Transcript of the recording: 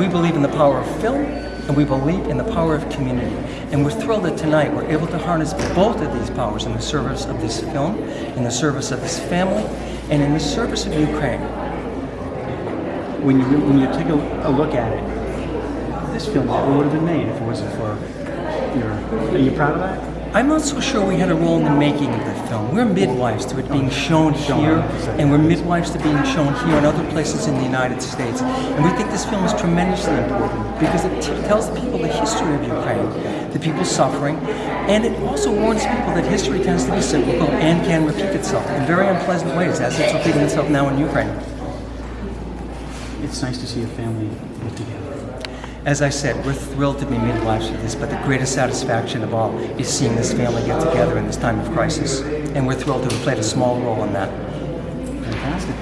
We believe in the power of film, and we believe in the power of community. And we're thrilled that tonight we're able to harness both of these powers in the service of this film, in the service of this family, and in the service of Ukraine. When you when you take a, a look at it, this film never would have been made if it wasn't for your. Are you proud of that? I'm not so sure we had a role in the making of the film. We're midwives to it being shown here, and we're midwives to being shown here and other places in the United States. And we think this film is tremendously important because it tells people the history of Ukraine, the people suffering, and it also warns people that history tends to be cyclical and can repeat itself in very unpleasant ways, as it's repeating itself now in Ukraine. It's nice to see a family live together. As I said, we're thrilled to be midwives for this, but the greatest satisfaction of all is seeing this family get together in this time of crisis. And we're thrilled to have played a small role in that. Fantastic.